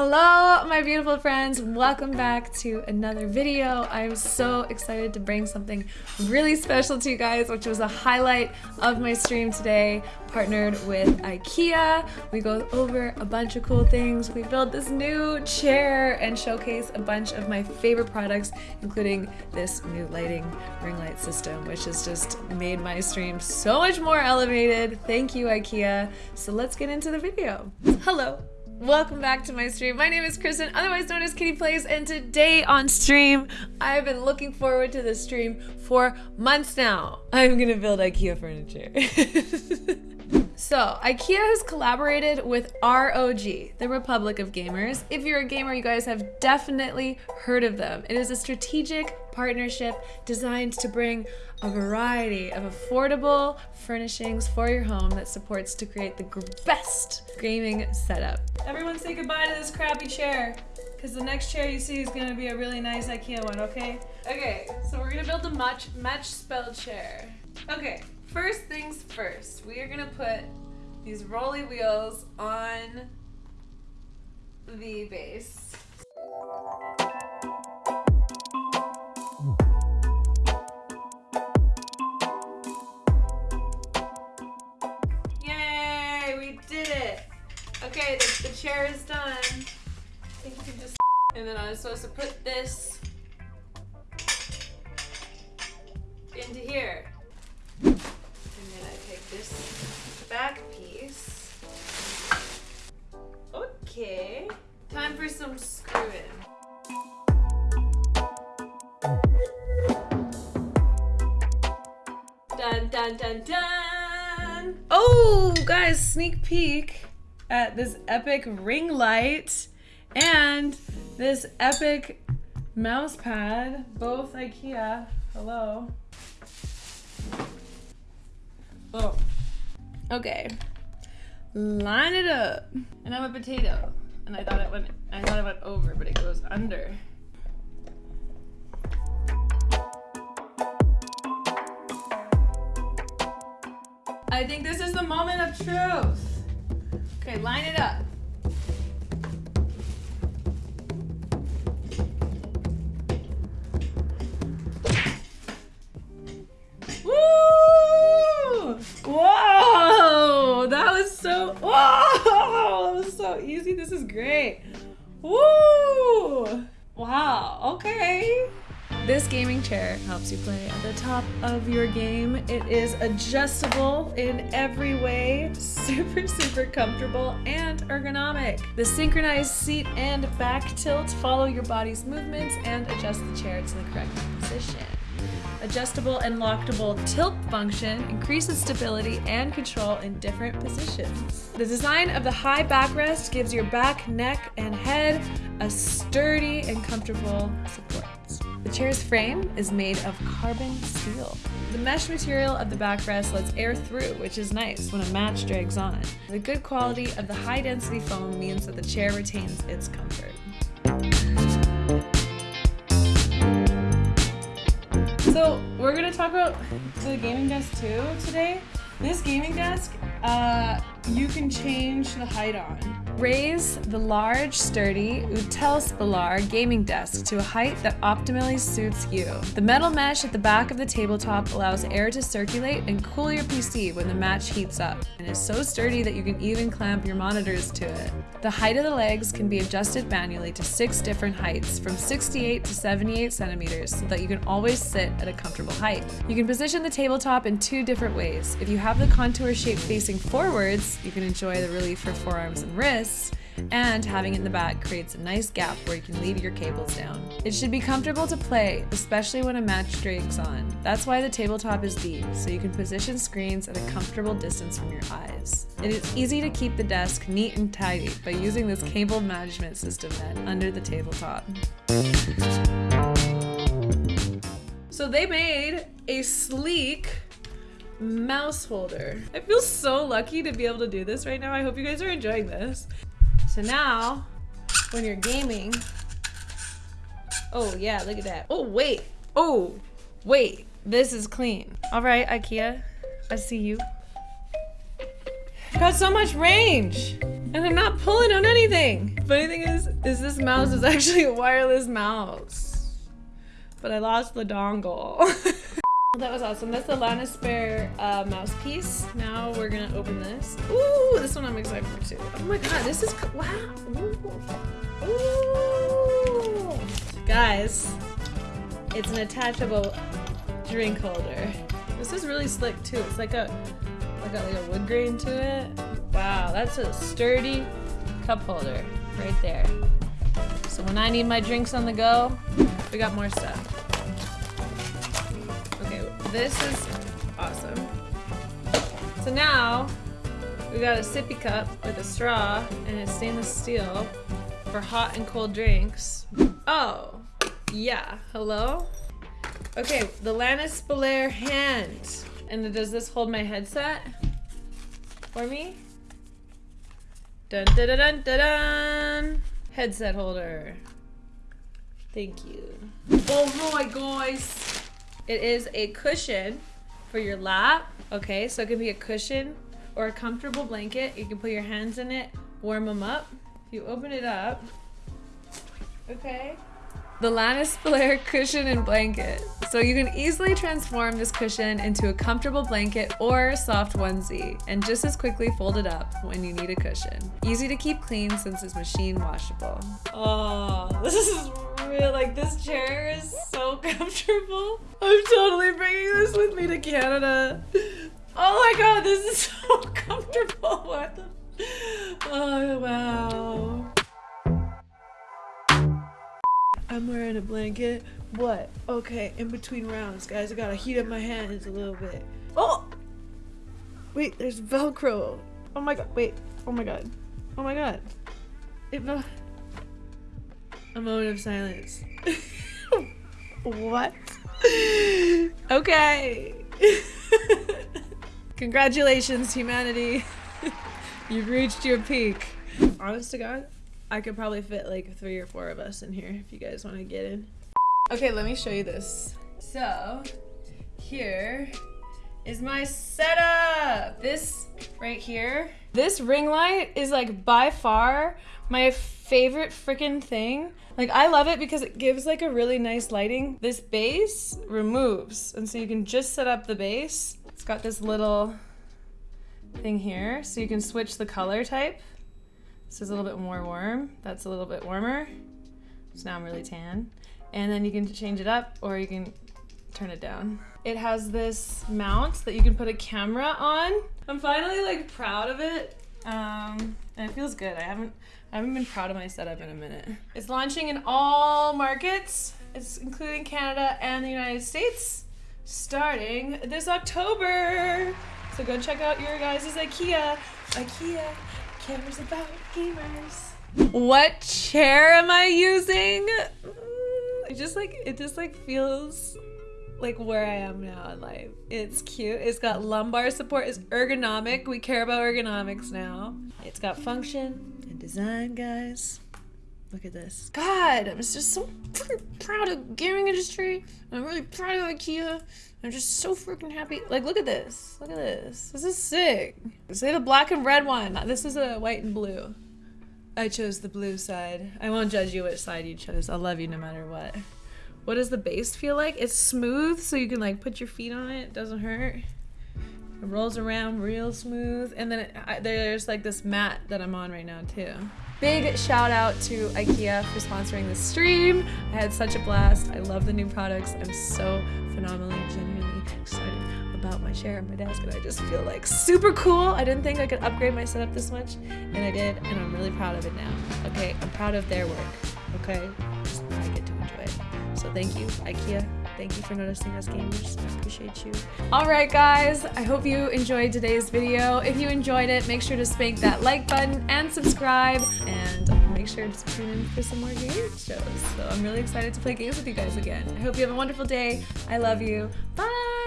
Hello, my beautiful friends. Welcome back to another video. I'm so excited to bring something really special to you guys, which was a highlight of my stream today, partnered with IKEA. We go over a bunch of cool things. We build this new chair and showcase a bunch of my favorite products, including this new lighting ring light system, which has just made my stream so much more elevated. Thank you, IKEA. So let's get into the video. Hello. Welcome back to my stream. My name is Kristen, otherwise known as Kitty Plays, and today on stream, I've been looking forward to this stream for months now. I'm gonna build IKEA furniture. so, IKEA has collaborated with ROG, the Republic of Gamers. If you're a gamer, you guys have definitely heard of them. It is a strategic partnership designed to bring a variety of affordable furnishings for your home that supports to create the best gaming setup. Everyone say goodbye to this crappy chair because the next chair you see is going to be a really nice IKEA one, okay? Okay, so we're going to build a match, Matchspel chair. Okay, first things first, we are going to put these rolly wheels on the base. Okay, the, the chair is done. I think you can just... And then I was supposed to put this into here. And then I take this back piece. Okay. Time for some screwing. Dun dun dun dun! Oh, guys, sneak peek at this epic ring light and this epic mouse pad, both IKEA. Hello. Oh. Okay. Line it up. And I'm a potato. And I thought it went I thought it went over, but it goes under. I think this is the moment of truth. Okay, line it up. Woo! Whoa! That was so, whoa! That was so easy. This is great. Woo! Wow, okay. This gaming chair helps you play at the top of your game. It is adjustable in every way, super, super comfortable and ergonomic. The synchronized seat and back tilt follow your body's movements and adjust the chair to the correct position adjustable and lockable tilt function increases stability and control in different positions. The design of the high backrest gives your back, neck, and head a sturdy and comfortable support. The chair's frame is made of carbon steel. The mesh material of the backrest lets air through, which is nice when a match drags on. The good quality of the high density foam means that the chair retains its comfort. So we're gonna talk about the gaming desk too today. This gaming desk, uh, you can change the height on. Raise the large, sturdy Utespelare gaming desk to a height that optimally suits you. The metal mesh at the back of the tabletop allows air to circulate and cool your PC when the match heats up, and is so sturdy that you can even clamp your monitors to it. The height of the legs can be adjusted manually to six different heights, from 68 to 78 centimeters, so that you can always sit at a comfortable height. You can position the tabletop in two different ways. If you have the contour shape facing forwards, you can enjoy the relief for forearms and wrists, and having it in the back creates a nice gap where you can leave your cables down. It should be comfortable to play, especially when a match drags on. That's why the tabletop is deep, so you can position screens at a comfortable distance from your eyes. It is easy to keep the desk neat and tidy by using this cable management system net under the tabletop. So they made a sleek mouse holder. I feel so lucky to be able to do this right now. I hope you guys are enjoying this. So now, when you're gaming, oh yeah, look at that. Oh wait, oh wait, this is clean. All right, Ikea, I see you. got so much range and I'm not pulling on anything. Funny thing is, is this mouse is actually a wireless mouse. But I lost the dongle. that was awesome. That's the Lånespelare uh, mouse piece. Now we're gonna open this. Ooh, this one I'm excited for too. Oh my god, this is, wow. Ooh. Ooh. Guys, it's an attachable drink holder. This is really slick too. It's like a, like a, like a wood grain to it. Wow, that's a sturdy cup holder right there. So when I need my drinks on the go, we got more stuff. This is awesome. So now, we got a sippy cup with a straw and it's stainless steel for hot and cold drinks. Oh, yeah, hello? Okay, the Lånespelare hand. And does this hold my headset for me? Dun dun dun dun dun! dun. Headset holder. Thank you. Oh my guys! It is a cushion for your lap. Okay, so it could be a cushion or a comfortable blanket. You can put your hands in it, warm them up. If you open it up, okay, the Lånespelare cushion and blanket. So you can easily transform this cushion into a comfortable blanket or soft onesie and just as quickly fold it up when you need a cushion. Easy to keep clean since it's machine washable. Oh, this is real, like this chair is so comfortable. I'm totally bringing this with me to Canada. Oh my god, this is so comfortable. What the? Oh wow. I'm wearing a blanket. What? Okay, in between rounds, guys. I gotta heat up my hands a little bit. Oh! Wait, there's Velcro. Oh my god, wait. Oh my god. Oh my god. It A moment of silence. what? okay. Congratulations, humanity. You've reached your peak. Honest to God, I could probably fit like three or four of us in here if you guys want to get in. Okay, let me show you this. So, here is my setup. This right here, this ring light is like by far my favorite freaking thing. Like I love it because it gives like a really nice lighting. This base removes, and so you can just set up the base. It's got this little thing here, so you can switch the color type. This is a little bit more warm. That's a little bit warmer. So now I'm really tan. And then you can change it up or you can turn it down. It has this mount that you can put a camera on. I'm finally like proud of it. Um, and it feels good. I haven't I haven't been proud of my setup in a minute. It's launching in all markets. It's including Canada and the United States starting this October. So go check out your guys' IKEA. IKEA cares about gamers. What chair am I using? It just like, it just like feels like where I am now in life. It's cute. It's got lumbar support. It's ergonomic. We care about ergonomics now. It's got function and design, guys. Look at this. God, I'm just so proud of gaming industry. I'm really proud of IKEA. I'm just so freaking happy. Like, look at this. Look at this. This is sick. Say the black and red one. This is a white and blue. I chose the blue side. I won't judge you which side you chose. I'll love you no matter what. What does the base feel like? It's smooth, so you can like put your feet on it. It doesn't hurt. It rolls around real smooth. And then it, I, there's like this mat that I'm on right now too. Big shout out to IKEA for sponsoring this stream. I had such a blast. I love the new products. I'm so phenomenally, genuinely excited about my chair and my desk and I just feel like super cool. I didn't think I could upgrade my setup this much and I did and I'm really proud of it now. Okay, I'm proud of their work. Okay, I get to. So thank you, IKEA. Thank you for noticing us gamers. I appreciate you. All right, guys. I hope you enjoyed today's video. If you enjoyed it, make sure to spank that like button and subscribe. And make sure to tune in for some more game shows. So I'm really excited to play games with you guys again. I hope you have a wonderful day. I love you. Bye.